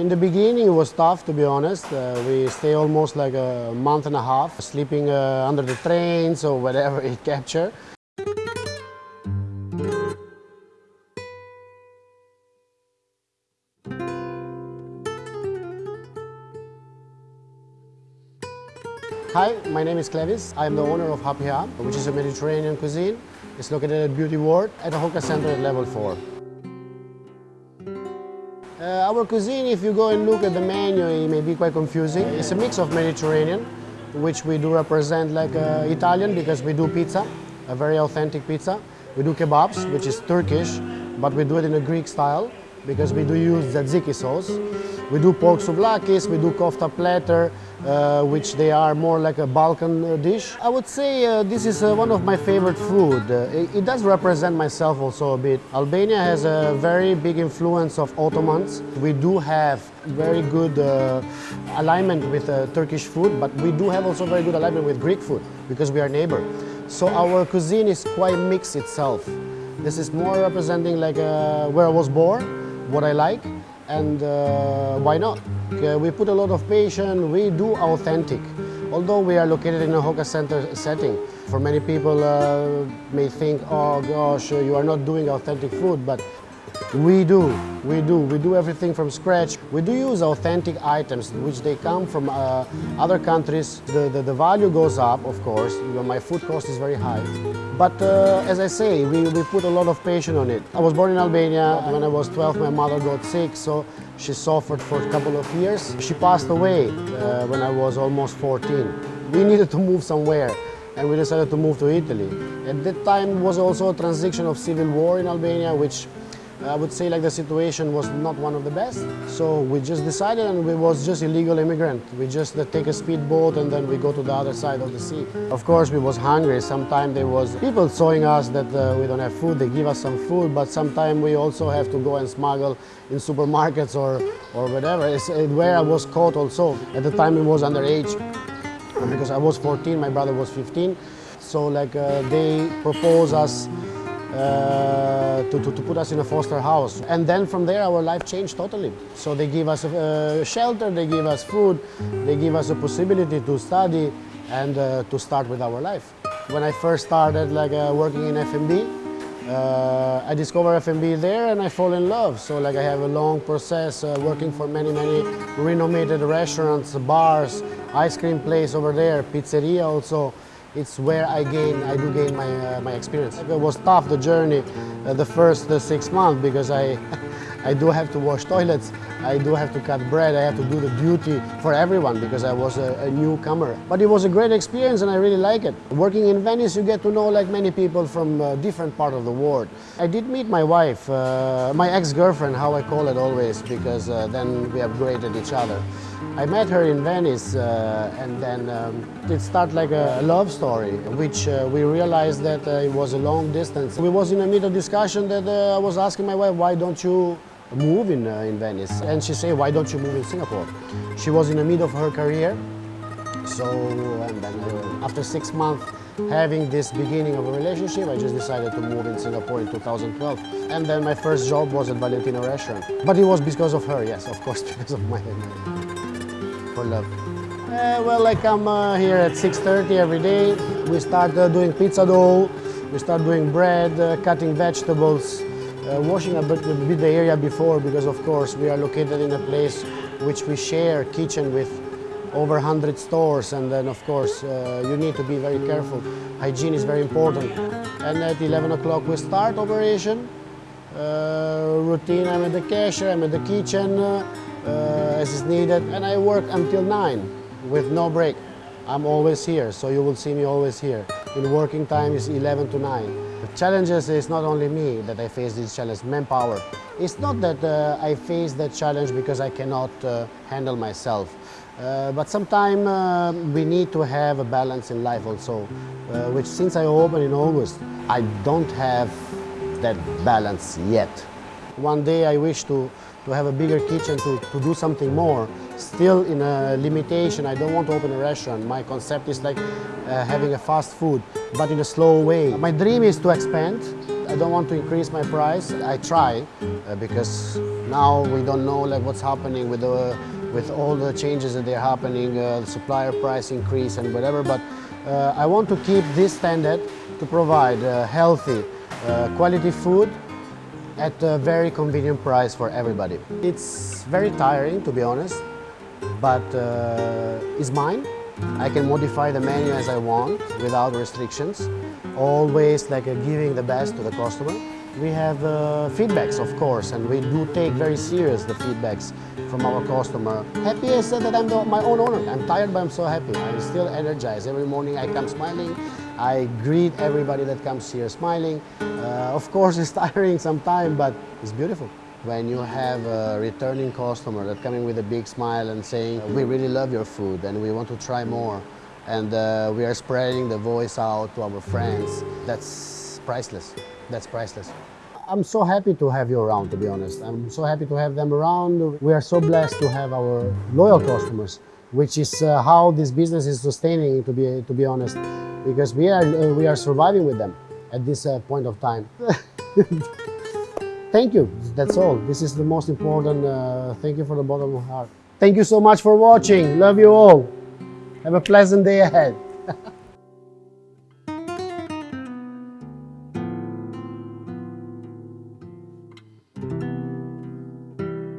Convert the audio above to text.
In the beginning it was tough to be honest. Uh, we stay almost like a month and a half sleeping uh, under the trains or whatever it capture. Hi, my name is Klevis. I am the owner of Happy Hub, which is a Mediterranean cuisine. It's located at Beauty World at the hawker center at level 4. Uh, our cuisine, if you go and look at the menu, it may be quite confusing. It's a mix of Mediterranean, which we do represent like uh, Italian because we do pizza, a very authentic pizza. We do kebabs, which is Turkish, but we do it in a Greek style because we do use tzatziki sauce. We do pork souvlakis, we do kofta platter, uh, which they are more like a Balkan uh, dish. I would say uh, this is uh, one of my favorite food. Uh, it, does represent myself also a bit. Albania has a very big influence of Ottomans. We do have very good uh, alignment with Turkish food, but we do have also very good alignment with Greek food because we are neighbor. So our cuisine is quite mixed itself. This is more representing like where I was born, what I like, and uh, why not? we put a lot of passion, we do authentic. Although we are located in a hawker center setting, for many people uh, may think, oh gosh, you are not doing authentic food, but we do, we do. We do everything from scratch. We do use authentic items, which they come from uh, other countries. The, the, the, value goes up, of course. My food cost is very high. But uh, as I say, we, we put a lot of passion on it. I was born in Albania. When I was 12, my mother got sick, so she suffered for a couple of years. She passed away uh, when I was almost 14. We needed to move somewhere and we decided to move to Italy. At that time was also a transition of civil war in Albania, which I would say like the situation was not one of the best. So we just decided and we was just illegal immigrant. We just uh, take a speedboat and then we go to the other side of the sea. Of course we was hungry. Sometimes there was people showing us that uh, we don't have food. They give us some food, but sometimes we also have to go and smuggle in supermarkets or, or whatever. It's where I was caught also. At the time it was underage because I was 14, my brother was 15. So like uh, they propose us uh, to, to, to, put us in a foster house. And then from there our life changed totally. So they give us a, shelter, they give us food, they give us a possibility to study and uh, to start with our life. When I first started like uh, working in F&B, uh, I discovered F&B there and I fall in love. So like I have a long process uh, working for many, many renowned restaurants, bars, ice cream place over there, pizzeria also it's where I gain, I do gain my, uh, my experience. It was tough, the journey, uh, the first uh, six months, because I, I do have to wash toilets, I do have to cut bread, I have to do the duty for everyone because I was a, a, newcomer. But it was a great experience and I really like it. Working in Venice, you get to know like many people from uh, different part of the world. I did meet my wife, uh, my ex-girlfriend, how I call it always, because uh, then we upgraded each other. I met her in Venice uh, and then um, it started like a love story, which uh, we realized that uh, it was a long distance. We was in a middle discussion that uh, I was asking my wife, why don't you move in, uh, in Venice? And she said, why don't you move in Singapore? She was in the middle of her career. So, and then uh, after six months having this beginning of a relationship, I just decided to move in Singapore in 2012. And then my first job was at Valentino restaurant. But it was because of her, yes, of course, because of my, for love? Uh, well, I come uh, here at 6.30 every day. We start uh, doing pizza dough, we start doing bread, uh, cutting vegetables, uh, washing a bit, the area before because of course we are located in a place which we share kitchen with over 100 stores and then of course uh, you need to be very careful. Hygiene is very important. And at 11 o'clock we start operation. routine, I'm at the cashier, I'm at the kitchen, uh, as is needed and I work until 9 with no break. I'm always here, so you will see me always here. In working time is 11 to 9. Challenges is not only me that I face this challenge, manpower. It's not that uh, I face that challenge because I cannot uh, handle myself. Uh, but sometimes uh, we need to have a balance in life also, uh, which since I opened in August, I don't have that balance yet. One day I wish to to have a bigger kitchen, to, to do something more. Still in a limitation, I don't want to open a restaurant. My concept is like uh, having a fast food, but in a slow way. My dream is to expand. I don't want to increase my price. I try uh, because now we don't know like what's happening with the with all the changes that they're happening, uh, the supplier price increase and whatever. But uh, I want to keep this standard to provide uh, healthy, uh, quality food at a very convenient price for everybody. It's very tiring, to be honest, but uh, it's mine. I can modify the menu as I want without restrictions. Always like uh, giving the best to the customer. We have uh, feedbacks, of course, and we do take very serious the feedbacks from our customer. Happy I said that I'm the, my own owner. I'm tired, but I'm so happy. I'm still energized. Every morning I come smiling. I greet everybody that comes here smiling. Uh, of course, it's tiring sometimes, but it's beautiful. When you have a returning customer that coming with a big smile and saying, we really love your food and we want to try more, and uh, we are spreading the voice out to our friends, that's priceless. That's priceless. I'm so happy to have you around, to be honest. I'm so happy to have them around. We are so blessed to have our loyal customers, which is uh, how this business is sustaining, to be, to be honest, because we are, uh, we are surviving with them at this uh, point of time. Thank you. That's all. This is the most important. Uh, thank you for the bottom of my heart. Thank you so much for watching. Love you all. Have a pleasant day ahead.